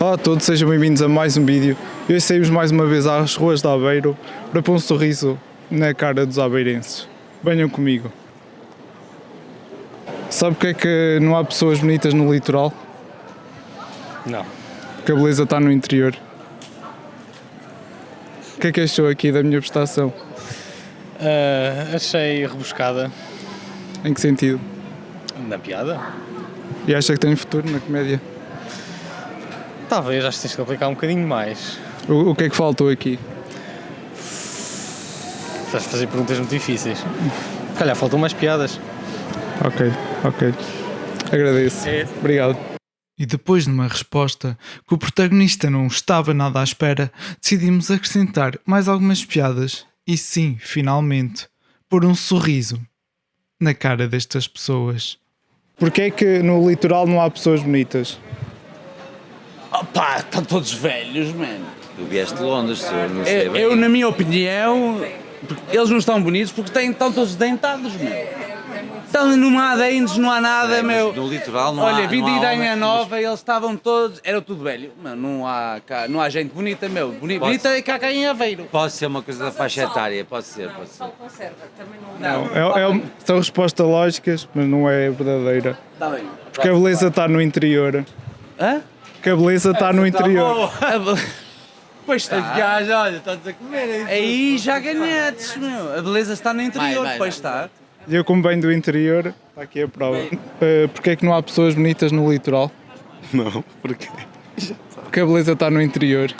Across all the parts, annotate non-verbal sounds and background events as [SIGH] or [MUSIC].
Olá a todos, sejam bem-vindos a mais um vídeo. Hoje saímos mais uma vez às ruas de Aveiro para pôr um sorriso na cara dos abeirenses. Venham comigo. Sabe porque é que não há pessoas bonitas no litoral? Não. Porque a beleza está no interior. O que é que achou aqui da minha prestação? Ah, achei rebuscada Em que sentido? na piada. E acha que tem futuro na comédia? Talvez, acho que tens que aplicar um bocadinho mais. O, o que é que faltou aqui? Estás a fazer perguntas muito difíceis. Calhar faltam mais piadas. Ok, ok. Agradeço. É. Obrigado. E depois de uma resposta que o protagonista não estava nada à espera, decidimos acrescentar mais algumas piadas e sim, finalmente, pôr um sorriso na cara destas pessoas. Porquê é que no litoral não há pessoas bonitas? Opá, estão todos velhos, mano. Tu vieste de Londres, tu não sei Eu, bem. eu, na minha opinião, eles não estão bonitos porque têm, estão todos dentados, meu. Estão não há dentes, não há nada, É, mas meu. No litoral não Olha, há. vim não de Idanha Nova, eles estavam todos, era tudo velho. Mano, não há, cá- não há gente bonita, meu. Boni- Pode- Bonita é cá, cá em Aveiro. Pode ser uma coisa da faixa etária, pode ser, pode ser. Não, É, é um- são respostas lógicas, mas não é verdadeira. Está bem. Porque a beleza está no interior. Hã? Porque a beleza está no interior. Pois está. Gajo, olha, estás a comer Aí já ganhaste, meu. A beleza está no interior, Vai, vai, pois está. E eu, como venho do interior, está aqui a prova. Uh, Porquê é que não há pessoas bonitas no litoral? Não, porque Porque a beleza está no interior.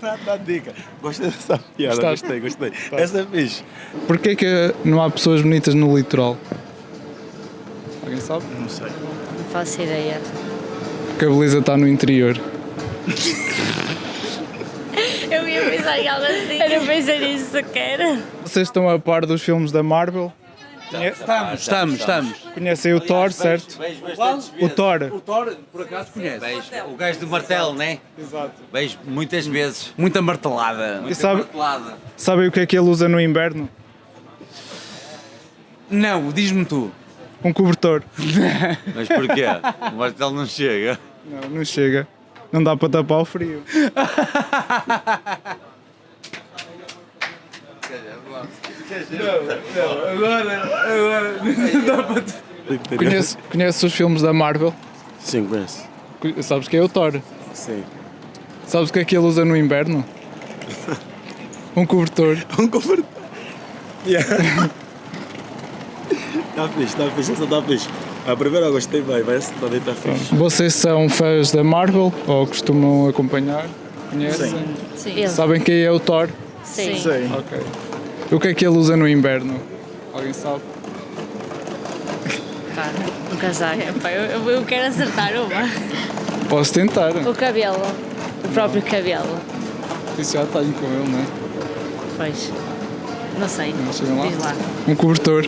dá, [LAUGHS] dá dica. Gostei dessa piada, Gostaste? gostei, gostei. Essa é fixe. Porquê é que não há pessoas bonitas no litoral? Alguém sabe? Não sei. Não faço ideia. Porque a beleza está no interior. Eu ia pensar em algo assim. Eu não pensei nisso sequer. Vocês estão a par dos filmes da Marvel? Estamos, estamos, estamos. Conhecem o Thor, certo? O. Thor. O Thor, por acaso, conhece. O gajo do martelo, né? Exato. Beijo muitas vezes. Muita martelada. E sabe, Martelada. sabem o que é que ele usa no inverno? Não, diz-me tu. Um cobertor. [LAUGHS] Mas porquê? O martelo não chega. Não, não chega. Não dá para tapar o frio. Conhece, conhece os filmes da Marvel? Sim, conheço. Conhe- Sabes que é o Thor? Sim. Sabes o que é que ele usa no inverno? [LAUGHS] Um cobertor. Um converter. Yeah. [LAUGHS] Está fixe, está fixe, essa está fixe. A primeira eu gostei bem, mas essa também está fixe. Vocês são fãs da Marvel ou costumam acompanhar? Conhecem? Sim. Sabem quem é o Thor? Sim. Sim. Ok. O que é que ele usa no inverno? Alguém sabe? Pá, um casaco. [LAUGHS] Pá, eu, eu- quero acertar uma. Posso tentar. O cabelo. O próprio cabelo. Isso já tenho com ele, não é? Pois. Não sei. Não lá? Diz lá. Um cobertor.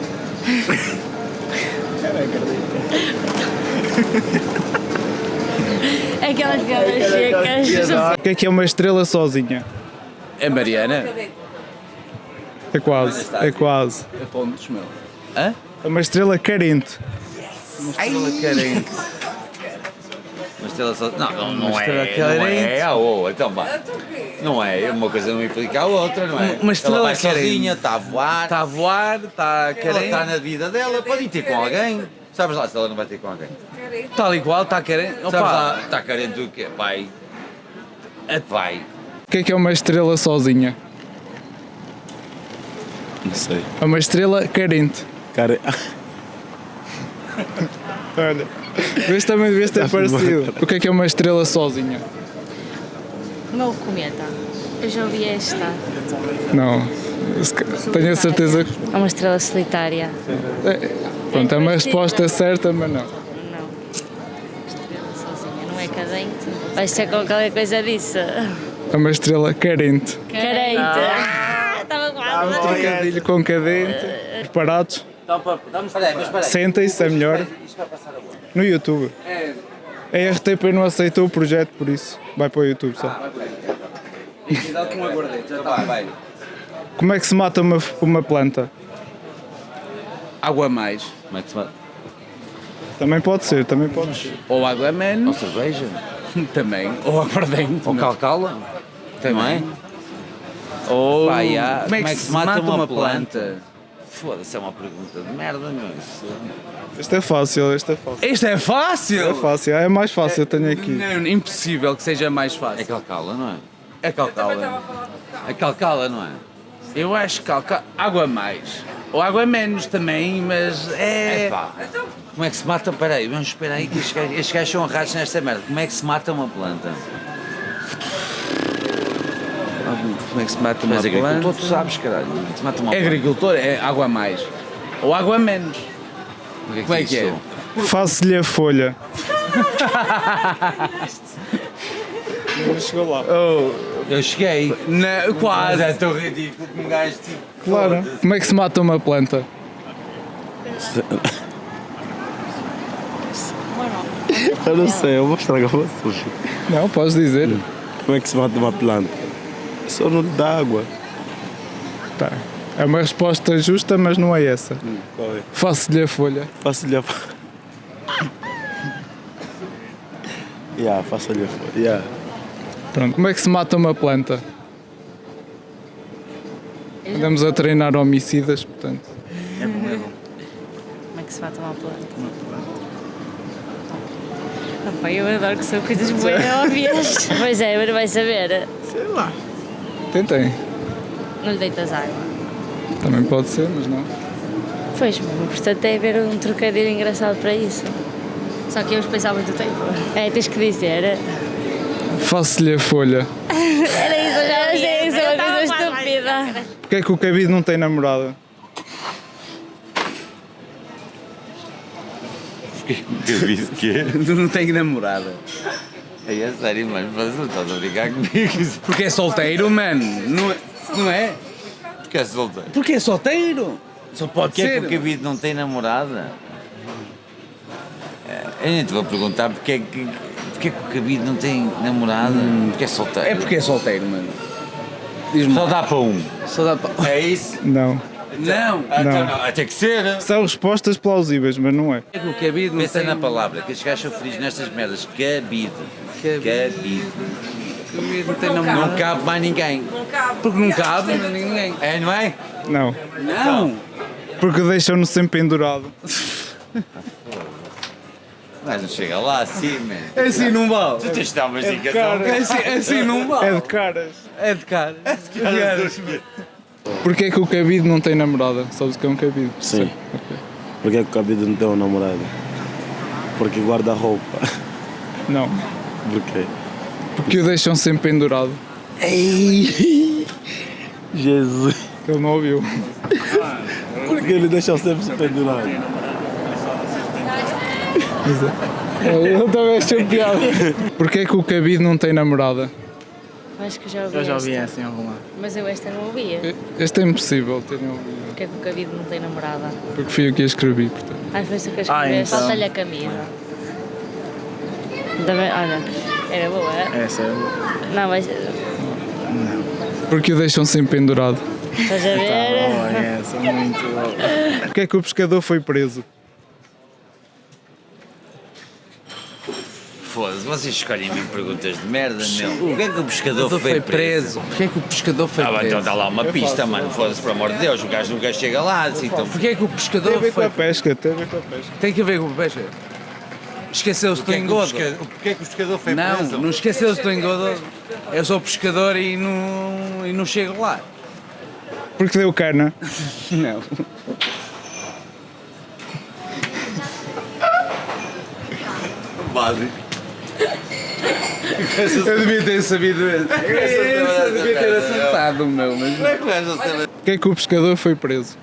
Aquelas piadas secas. O que é que é uma estrela sozinha? É Mariana? É quase, é quase. É pontos, meu. Hã? É uma estrela carente. Estrela carente. Uma estrela só. Não, não, não Uma é. estrela Não carente. é. Ah, oh, então vá. Não é. Uma coisa não implica a outra, não é? Uma estrela Ela vai sozinha, está a voar. Está a voar, está Ela carente. está na vida dela, pode ir ter com alguém. Sabes lá se ela não vai ter com alguém. Tal e qual, está carente. Sabes Opa, lá, está carente do quê? Vai. Vai. O que é que é uma estrela sozinha? Não sei. É uma estrela carente. Cara, Olha, vê se também devias ter parecido. O que é que é uma estrela sozinha? O meu cometa. Eu já ouvi esta. Não. Tenho a certeza que. É uma estrela solitária. Pronto, é uma resposta certa, mas não. Não. Estrela sozinha. Não é cadente. Vai ser com qualquer coisa disso. É uma estrela carente. Carente. Ah, Estava quase. Trocadilho com cadente. Preparados? Então, espera aí. Sentem-se, é melhor. Isto vai passar agora. No YouTube. É, A RTP não aceitou o projeto, por isso vai para o YouTube só. cuidado com já está. Como é que se mata uma, uma planta? Água a mais. Como é que se chama? Também pode ser, também pode ser. Ou água a Ou menos. cerveja? [LAUGHS] Também. Ou aguardente. Ou calcala, não é? Ou Pá, há- como é que se mata uma planta? Foda-se, é uma pergunta de merda, meu. Isso... Este é fácil, este é fácil. Isto é fácil! É fácil, é mais fácil, eu tenho aqui. Não, impossível que seja mais É fácil. calcala, não é? É calcala. É calcala, não é? Eu acho que calca... água mais. Ou água menos também, mas é. Epá, como é que se mata? Peraí, vamos esperar aí que estes gajos, são errados nesta merda. Como é que se mata uma planta? Como é que se mata uma Mas agricultor, planta? tu sabes, caralho. É se mata uma É planta? agricultor, é água a mais. Ou água a menos. O que Como é que é? Faço-lhe a folha. Não chegou lá. Eu cheguei. Na, Mas quase. é tão ridículo que um gajo tipo. Claro. Como é que se mata uma planta? Eu não sei, eu vou estragar você. Não, podes dizer. Como é que se mata uma planta? Só não lhe dá água. Tá. É uma resposta justa, mas não é essa. Qual é? Faço-lhe a folha. Faço-lhe a. yeah, faço-lhe a folha. Yeah. Pronto. Como é que se mata uma planta? Andamos a treinar homicidas, portanto. [LAUGHS] Como é que se mata uma planta? Ah, pá, eu adoro que são coisas bem [LAUGHS] óbvias. Pois é, mas não vai saber. Tentem. Não lhe deitas água. Também pode ser, mas não. Pois, portanto tem a haver um trocadilho engraçado para isso. Só que eu pensar muito tempo. É, tens que dizer. Faço-lhe a folha. [LAUGHS] Era isso, eu já achei isso uma coisa estúpida. Porquê é que o cabide não tem namorada? [LAUGHS] Disse que Tu não tens namorada. É. É sério, mano. Mas não estás a brincar comigo. Porque é solteiro, mano. Não é? Não é? Porque é solteiro. Porque é solteiro. Só pode Porquê é ser. que o cabide não tem namorada? É, Eu nem te vou perguntar porque é que, porque é que o cabide não tem namorada. Porque é solteiro. É porque é solteiro, mano. Diz-me. Só dá para um. Só dá para. É isso? Não. Não. Então Não. não, vai ter que ser. São respostas plausíveis, mas não é. É que o cabide não Pensa tem... na palavra, que estes gajos são felizes nestas merdas. Cabide. Cabide. Cabide. O cabide não tem namorada. Não cabe mais ninguém. Porque não cabe ninguém. É, não é? Não. Não. Porque deixam-no sempre pendurado. Mas não chega lá assim, man. É assim não vale. Tu tens de dar uma dica cara. É assim, é assim não vale. É de caras. É de cara. Porquê é que o cabide não tem namorada? Sabes o que é um cabide? Sim. Porque é que o cabide não tem uma namorada? Porque guarda roupa. Não. Porquê? Porque o deixam sempre pendurado. Ei! Jesus! Ele não ouviu. Porque ele deixa sempre se pendurar. Eu também achei piada. Porquê é que o cabide não tem namorada? Acho que já ouvi Eu já ouvi esta. essa em alguma. Mas eu esta não ouvia. Este é impossível terem ouvido. Porque é que o cabide não tem namorada? Porque fui eu que a escrevi, portanto. Às vezes o que Ah, escrever, então. falta-lhe a camisa. Também, olha, era boa, é? Essa é Não, mas Porque o deixam sempre pendurado. estás a boa, ver? essa é muito boa. Porquê é que o pescador foi preso? Foda-se, vocês escolhem me perguntas de merda, meu. Porquê é que o pescador Foi, foi, preso. Porquê é que o pescador foi Ah, então preso? dá lá uma pista, mano. Foda-se, pelo amor de Deus. O gajo nunca chega lá. Assim, então... Porquê é que o Tem a pescador ver com foi... a pesca, tem a ver com a pesca. Tem que ver com o pesca. Esqueceu-se do é que o engodo. Porquê é que o pescador foi Não, preso? não esqueceu-se do engodo. Eu sou pescador e não, e não chego lá. Porque deu cana. [LAUGHS] Não. Básico. Eu devia ter sabido. Eu devia ter acertado o meu, mas... É que o não? Porquê é que o pescador foi preso?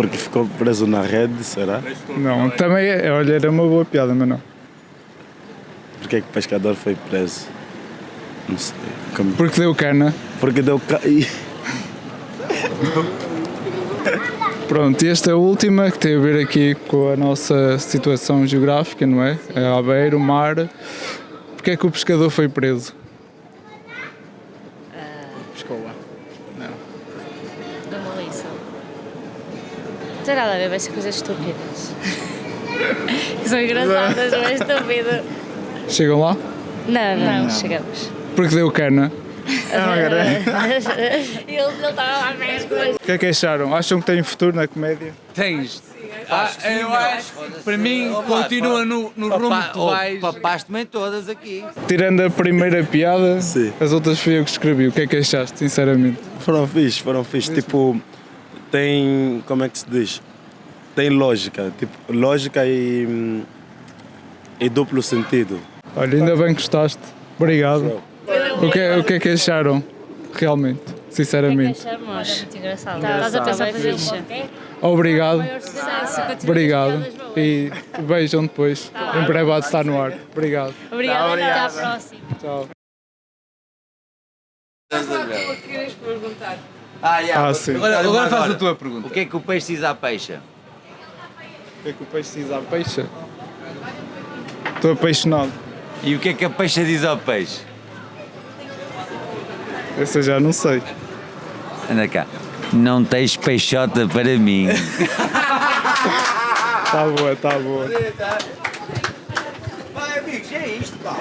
Porque ficou preso na rede, será? Não, também é, olha, era uma boa piada, mas não. Porque é que o pescador foi preso? Não sei. Como- Porque deu cana. Porque deu ca... Ih, Pronto, e esta é a última que tem a ver aqui com a nossa situação geográfica, não é? É Aveiro, mar. Porquê é que o pescador foi preso? Pescoa. Dá uma lição. Não tem nada a ver, vai ser coisas estúpidas. Que [LAUGHS] são engraçadas, não é estúpido. Chegam lá? Não, não, não chegamos. Porque deu cana. [LAUGHS] ele ele estava lá mesmo. O que é que acharam? Acham que têm futuro na comédia? Tens. Ah, eu acho, para mim, continua no, no rumo que tu vais. Papás também todas aqui. Tirando a primeira piada, as outras fui eu que escrevi. O que é que achaste, sinceramente? Foram fixe, foram fixe. Tipo, tem. Como é que se diz? Tem lógica. Tipo, lógica e. hum, e duplo sentido. Olha, ainda bem que gostaste. Obrigado. O que, é- o que é que acharam, realmente, sinceramente? Achamos. Muito engraçado. Estás a pensar fazer fixe. Obrigado, obrigado. E vejam depois. Em breve há de estar no ar. Obrigado. Obrigada, até à próxima. Tchau. Ah, já. Ah, sim. Agora, agora faz a Agora, tua pergunta. O que é que o peixe diz à peixa? O que é que o peixe diz à peixe? Estou apaixonado. E o que é que a peixa diz ao peixe? Essa eu já não sei. Anda cá. Não tens peixota para mim. [LAUGHS] Tá boa, tá boa. Vai, amigos, é isto, pá.